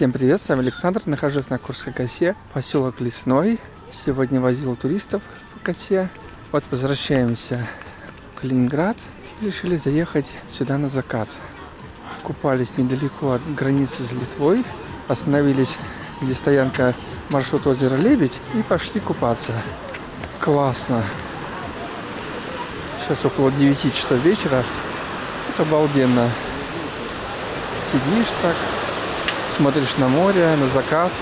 Всем привет, с вами Александр, нахожусь на Курской косе, поселок Лесной. Сегодня возил туристов по косе. Вот возвращаемся в Калининград. Решили заехать сюда на закат. Купались недалеко от границы с Литвой. Остановились, где стоянка маршрут озера Лебедь и пошли купаться. Классно. Сейчас около 9 часов вечера. Это обалденно. Сидишь так, смотришь на море, на закат.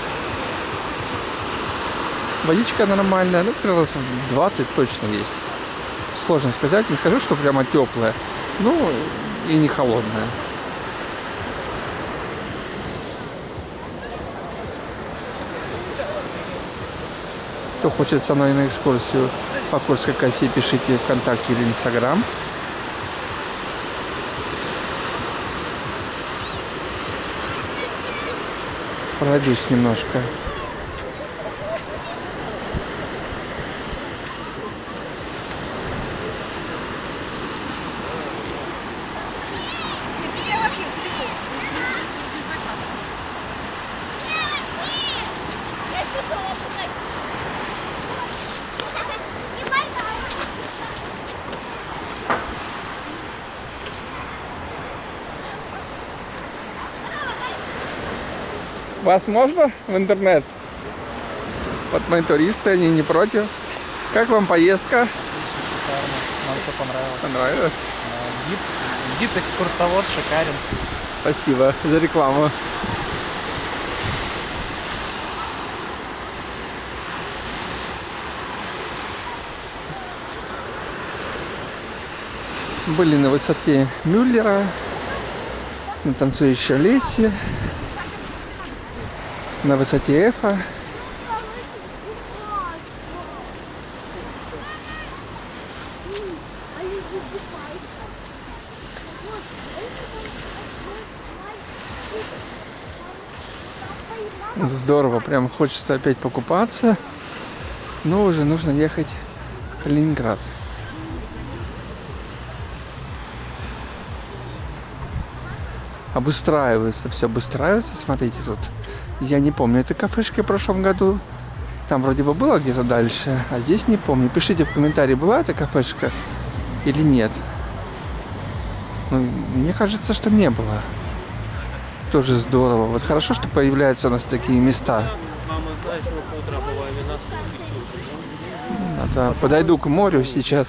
Водичка нормальная, ну, градусов 20 точно есть. Сложно сказать, не скажу, что прямо теплая, ну, и не холодная. Кто хочет со мной на экскурсию по Курской косе, пишите ВКонтакте или Инстаграм. Пройдусь немножко. Вас можно в интернет? Вот мои туристы, они не против. Как вам поездка? Шикарно. Нам все понравилось. Понравилось? Гид, гид, экскурсовод шикарен. Спасибо за рекламу. Были на высоте Мюллера, на танцующей лесе на высоте Эфа. Здорово, прям хочется опять покупаться, но уже нужно ехать в Калининград. Обустраивается, все обустраивается, смотрите тут. Я не помню, это кафешка в прошлом году. Там вроде бы было где-то дальше, а здесь не помню. Пишите в комментарии, была эта кафешка или нет. Ну, мне кажется, что не было. Тоже здорово. Вот хорошо, что появляются у нас такие места. Это, подойду к морю сейчас.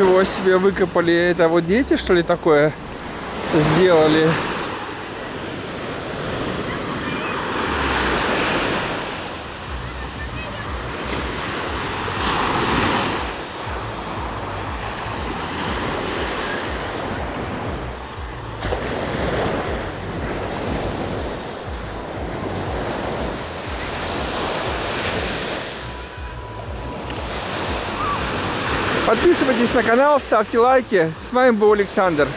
Ничего себе выкопали. Это вот дети, что ли, такое сделали? Подписывайтесь на канал, ставьте лайки. С вами был Александр.